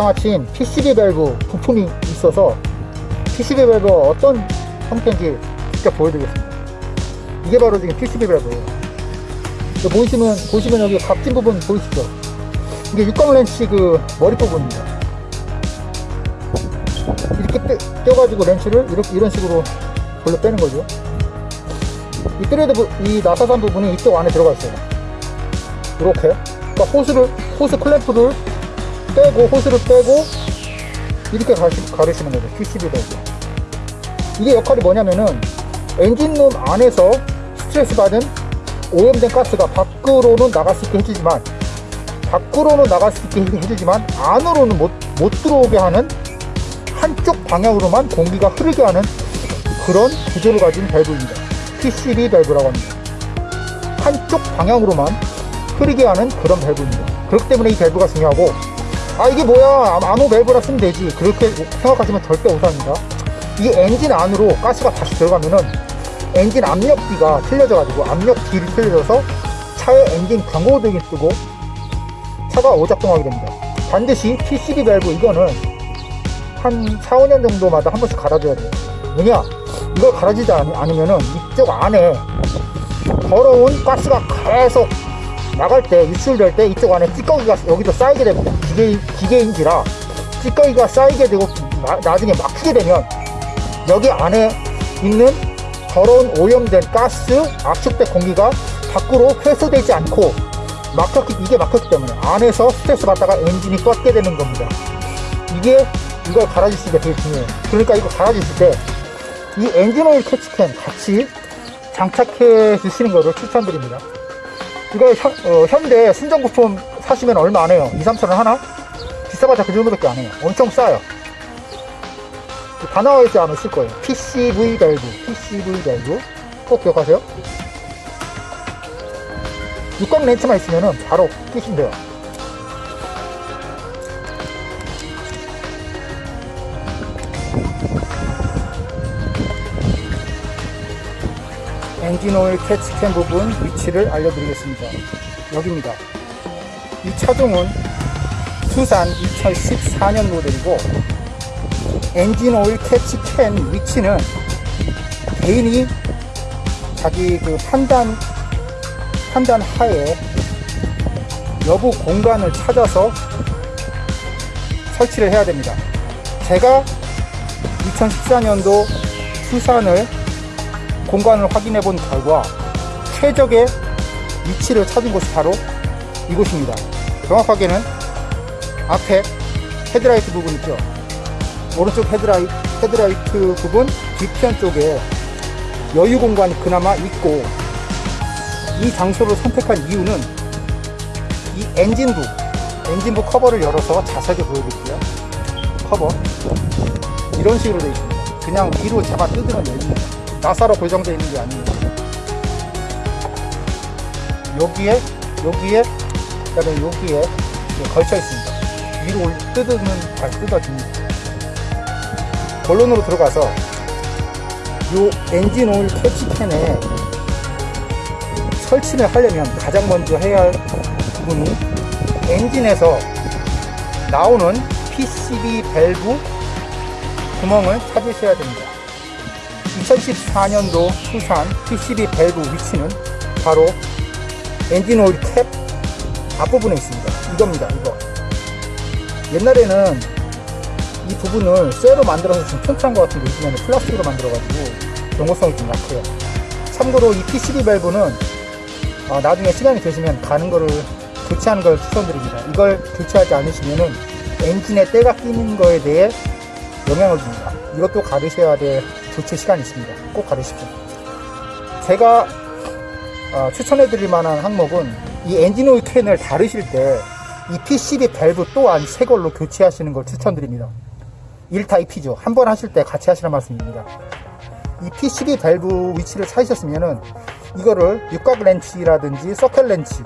제가 마침 PCV 밸브 부품이 있어서 PCV 밸브가 어떤 형태인지 직접 보여드리겠습니다. 이게 바로 지금 PCV 밸브예요. 여기 보시면 보시면 여기 각진 부분 보이시죠? 이게 육각 렌치 그 머리 부분입니다. 이렇게 빼, 껴가지고 렌치를 이렇게 이런 식으로 돌려 빼는 거죠. 이 thread 부, 이 나사산 부분이 이쪽 안에 들어가 있어요. 이렇게. 그러니까 호스를 호스 클램프를 빼고 호스를 빼고 이렇게 가르시는 거죠 PCB 밸브 이게 역할이 뭐냐면은 엔진룸 안에서 스트레스 받은 오염된 가스가 밖으로는 나갈 수 있게 해주지만 밖으로는 나갈 수 있게 해주지만 안으로는 못, 못 들어오게 하는 한쪽 방향으로만 공기가 흐르게 하는 그런 구조를 가진 밸브입니다. PCV 밸브라고 합니다. 한쪽 방향으로만 흐르게 하는 그런 밸브입니다. 그렇기 때문에 이 밸브가 중요하고 아 이게 뭐야? 아무 밸브나 쓰면 되지. 그렇게 생각하시면 절대 오산입니다. 이 엔진 안으로 가스가 다시 들어가면은 엔진 압력비가 틀려져 가지고 압력비 틀려져서 차의 엔진 경고등이 뜨고 차가 오작동하게 됩니다. 반드시 PCV 밸브 이거는 한 4, 5년 정도마다 한 번씩 갈아줘야 돼요. 왜냐? 이걸 갈아주지 않, 않으면은 이쪽 안에 더러운 가스가 계속 나갈 때 유출될 때 이쪽 안에 찌꺼기가 여기도 쌓이게 됩니다. 기계, 기계인지라 찌꺼기가 쌓이게 되고 나, 나중에 막히게 되면 여기 안에 있는 더러운 오염된 가스 압축된 공기가 밖으로 회수되지 않고 막혔기 이게 막혔기 때문에 안에서 스트레스 받다가 엔진이 껐게 되는 겁니다. 이게 이걸 갈아주시는 게 되게 중요해요. 그러니까 이거 갈아주실 때 이 엔진 오일 catch can 같이 장착해 주시는 것을 추천드립니다 이거 현, 어, 현대 순정 부품 사시면 얼마 안 해요. 2, 3천원 하나? 비싸봤자 그 정도밖에 안 해요. 엄청 싸요. 다 나와 있지 않으실 거예요. PCV 밸브. PCV 밸브. 꼭 기억하세요. 육각 렌치만 있으면 바로 돼요 엔진 오일 catch can 부분 위치를 알려드리겠습니다 여기입니다 이 차종은 투싼 2014년 모델이고 엔진 오일 catch can 위치는 개인이 자기 그 판단 판단 하에 여유 공간을 찾아서 설치를 해야 됩니다. 제가 2014년도 투싼을 공간을 확인해 본 결과 최적의 위치를 찾은 곳이 바로 이곳입니다. 정확하게는 앞에 헤드라이트 부분 있죠. 오른쪽 헤드라이, 헤드라이트 부분 뒤편 쪽에 여유 공간이 그나마 있고 이 장소를 선택한 이유는 이 엔진부 엔진부 커버를 열어서 자세하게 보여드릴게요 커버 이런 식으로 되어 있습니다 그냥 위로 잡아 뜯으면 됩니다 나사로 고정되어 있는 게 아니에요. 여기에 여기에 그다음에 여기에 걸쳐 있습니다. 위로 뜯으면 잘 뜯어집니다. 본론으로 들어가서 이 엔진 오일 캐치캔에 설치를 하려면 가장 먼저 해야 할 부분이 엔진에서 나오는 PCV 밸브 구멍을 찾으셔야 됩니다. 2014년도 투싼 PCV 밸브 위치는 바로 엔진 오일 캡 앞부분에 있습니다. 이겁니다. 이거. 옛날에는 이 부분을 쇠로 만들어서 좀 튼튼한 것 같은데 요즘에는 플라스틱으로 만들어가지고 견고성이 좀 약해요. 참고로 이 PCV 밸브는 어, 나중에 시간이 되시면 가는 거를 교체하는 걸 추천드립니다. 이걸 교체하지 않으시면은 엔진에 때가 끼는 거에 대해 영향을 줍니다. 이것도 가르셔야 될 교체 시간이 있습니다. 꼭 가르십시오. 제가 어, 추천해 드릴 만한 항목은 이 엔진 오일 캔을 가르실 때 이 PCV 밸브 또한 새 걸로 교체하시는 걸 추천드립니다. 1타 2피죠. 한 번 하실 때 같이 하시는 말씀입니다. 이 PCV 밸브 위치를 찾으셨으면 은 이거를 육각 렌치라든지 서클 렌치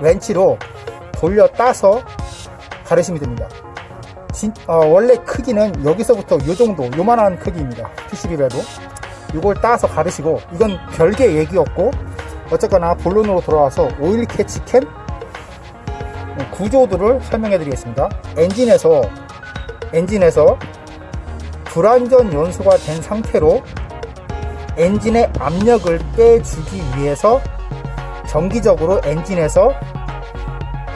렌치로 돌려 따서 가르시면 됩니다. 진, 어, 원래 크기는 여기서부터 요 정도 요만한 크기입니다. PCV 밸브 이걸 따서 가르시고 이건 별개 얘기였고 어쨌거나 본론으로 돌아와서 오일 catch can 구조들을 설명해 드리겠습니다. 엔진에서 엔진에서 불완전 연소가 된 상태로 엔진의 압력을 빼주기 위해서 정기적으로 엔진에서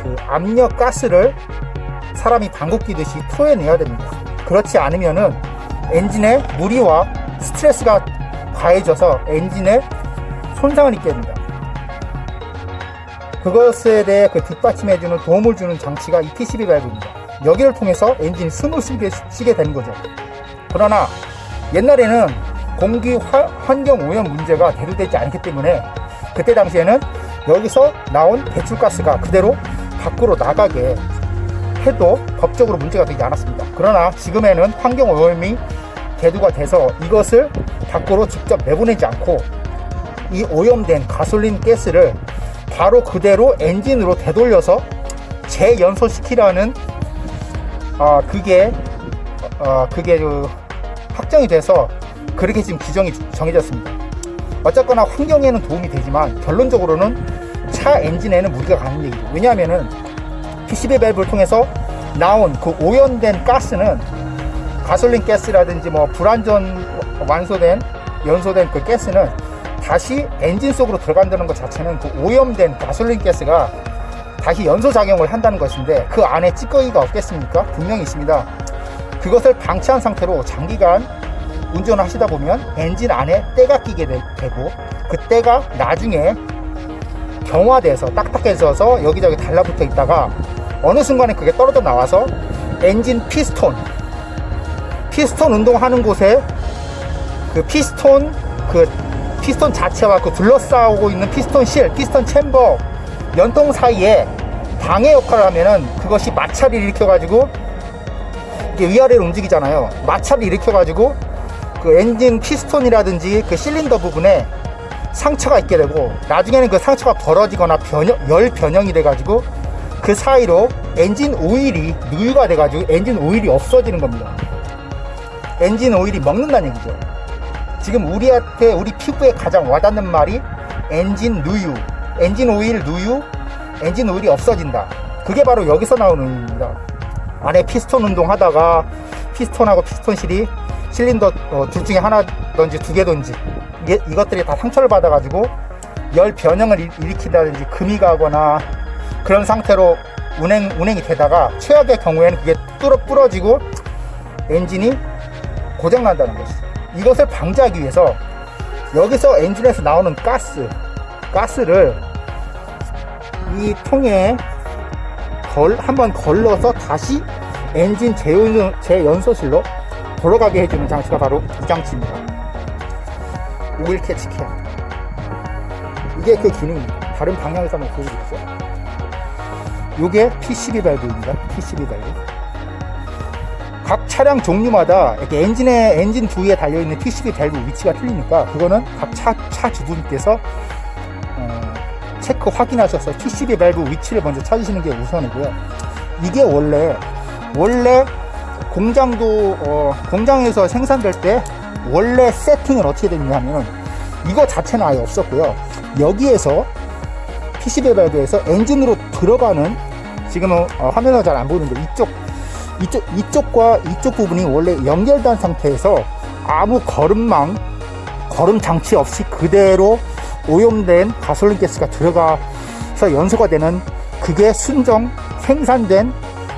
그 압력 가스를 사람이 방귀 끼듯이 토해내야 됩니다. 그렇지 않으면은 엔진에 무리와 스트레스가 가해져서 엔진에 손상을 입게 됩니다. 그것에 대해 그 뒷받침해주는 도움을 주는 장치가 이 PCB 밸브입니다. 여기를 통해서 엔진이 숨을 쉬게, 쉬게 되는 거죠. 그러나 옛날에는 공기 화- 환경 오염 문제가 대두되지 않기 때문에 그때 당시에는 여기서 나온 배출가스가 그대로 밖으로 나가게 해도 법적으로 문제가 되지 않았습니다. 그러나 지금에는 환경 오염이 대두가 돼서 이것을 밖으로 직접 내보내지 않고 이 오염된 가솔린 가스를 바로 그대로 엔진으로 되돌려서 재연소시키라는 아 그게 어 그게 그 확정이 돼서 그렇게 지금 규정이 정해졌습니다. 어쨌거나 환경에는 도움이 되지만 결론적으로는 차 엔진에는 무리가 가는 얘기죠. 왜냐하면은 PCB 밸브를 통해서 나온 그 오염된 가스는 가솔린 가스라든지 뭐 불완전 완소된 연소된 그 가스는 다시 엔진 속으로 들어간다는 것 자체는 그 오염된 가솔린 가스가 다시 연소 작용을 한다는 것인데 그 안에 찌꺼기가 없겠습니까? 분명히 있습니다. 그것을 방치한 상태로 장기간 운전을 하시다 보면 엔진 안에 때가 끼게 되, 되고 그 때가 나중에 경화돼서 딱딱해져서 여기저기 달라붙어 있다가 어느 순간에 그게 떨어져 나와서 엔진 피스톤 피스톤 운동하는 곳에 그 피스톤 그 피스톤 자체와 그 둘러싸고 있는 피스톤 실, 피스톤 챔버 연통 사이에 방해 역할을 하면은 그것이 마찰을 일으켜 가지고 이게 위아래로 움직이잖아요. 마찰을 일으켜 가지고 그 엔진 피스톤이라든지 그 실린더 부분에 상처가 있게 되고 나중에는 그 상처가 벌어지거나 변형, 열 변형이 돼가지고 그 사이로 엔진 오일이 누유가 돼가지고 엔진 오일이 없어지는 겁니다. 엔진 오일이 먹는다는 얘기죠. 지금 우리한테 우리 피부에 가장 와닿는 말이 엔진 누유, 엔진 오일 누유, 엔진 오일이 없어진다. 그게 바로 여기서 나오는 의미입니다. 안에 피스톤 운동 하다가 피스톤하고 피스톤 실이 실린더 어, 둘 중에 하나든지 두 개든지 이게, 이것들이 다 상처를 받아가지고 열 변형을 일- 일으킨다든지 금이 가거나 그런 상태로 운행 운행이 되다가 최악의 경우에는 그게 뚫어 부러지고 엔진이 고장 난다는 것이죠. 이것을 방지하기 위해서 여기서 엔진에서 나오는 가스, 가스를 이 통에 걸, 한번 걸러서 다시 엔진 재연, 재연소실로 돌아가게 해주는 장치가 바로 이 장치입니다. 오일 catch can. 이게 그 기능입니다. 다른 방향에서 한번 보여드릴게요. 이게 PCV 밸브입니다. PCV 밸브. 각 차량 종류마다 이렇게 엔진에 엔진 부위에 달려 있는 PCV 밸브 위치가 틀리니까 그거는 각 차 차주분께서 어, 체크 확인하셔서 PCV 밸브 위치를 먼저 찾으시는 게 우선이고요. 이게 원래 원래 공장도 어, 공장에서 생산될 때 원래 세팅은 어떻게 됐냐면 이거 자체는 아예 없었고요. 여기에서 PCB 밸브에서 엔진으로 들어가는 지금은 어, 화면으로 잘안 보이는데 이쪽 이쪽 이쪽과 이쪽 부분이 원래 연결된 상태에서 아무 거름망 거름 장치 없이 그대로 오염된 가솔린 가스가 들어가서 연소가 되는 그게 순정 생산된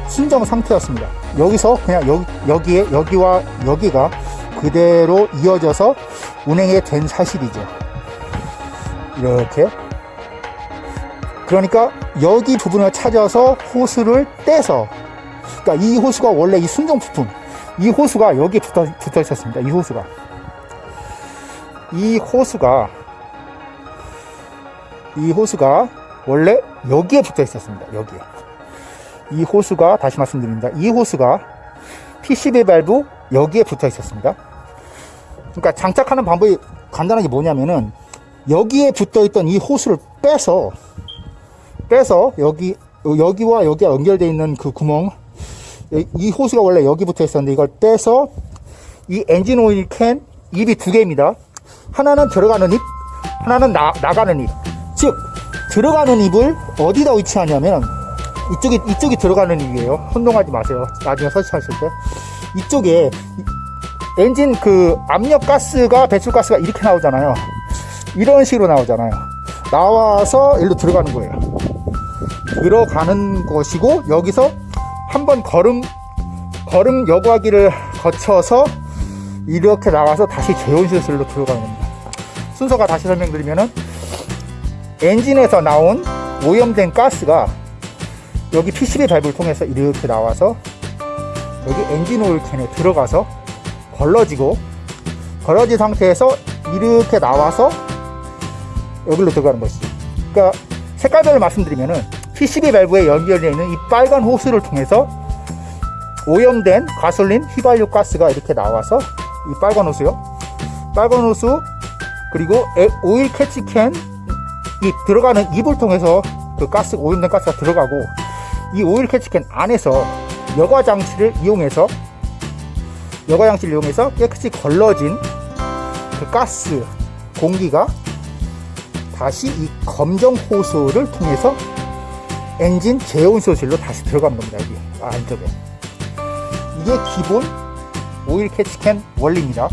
순정 상태였습니다. 여기서 그냥 여기, 여기에 여기와 여기가 그대로 이어져서 운행이 된 사실이죠. 이렇게 그러니까 여기 부분을 찾아서 호스를 떼서 그러니까 이 호수가 원래 이 순정 부품 이 호수가 여기에 붙어, 붙어 있었습니다. 이 호수가 이 호수가 이 호수가 원래 여기에 붙어 있었습니다. 여기에 이 호수가 다시 말씀드립니다. 이 호수가 PCB 밸브 여기에 붙어 있었습니다. 그러니까 장착하는 방법이 간단하게 뭐냐면은 여기에 붙어 있던 이 호수를 빼서 빼서 여기 여기와 여기가 연결되어 있는 그 구멍 이 호수가 원래 여기 붙어 있었는데 이걸 빼서 이 엔진 오일 캔 입이 두 개입니다. 하나는 들어가는 입, 하나는 나, 나가는 입. 즉 들어가는 입을 어디다 위치하냐면 이쪽이 이쪽이 들어가는 이유예요. 혼동하지 마세요. 나중에 설치하실 때 이쪽에 이- 엔진 그 압력 가스가 배출 가스가 이렇게 나오잖아요. 이런 식으로 나오잖아요. 나와서 일로 들어가는 거예요. 들어가는 것이고 여기서 한번 걸음 걸음 여과기를 거쳐서 이렇게 나와서 다시 제온시설로 들어가는 겁니다. 순서가 다시 설명드리면은 엔진에서 나온 오염된 가스가 여기 PCB 밸브를 통해서 이렇게 나와서 여기 엔진 오일 캔에 들어가서 걸러지고 걸러진 상태에서 이렇게 나와서 여기로 들어가는 것이죠. 그러니까 색깔별로 말씀드리면은 PCB 밸브에 연결되어 있는 이 빨간 호스를 통해서 오염된 가솔린 휘발유 가스가 이렇게 나와서 이 빨간 호스요. 빨간 호스 그리고 에- 오일 catch can 이 들어가는 입을 통해서 그 가스 오염된 가스가 들어가고 이 오일 catch can 안에서 여과 장치를 이용해서 여과 장치를 이용해서 깨끗이 걸러진 그 가스 공기가 다시 이 검정 호스를 통해서 엔진 제온소실로 다시 들어가는 겁니다. 여기 안쪽에 이게 기본 오일 캐치캔 원리입니다.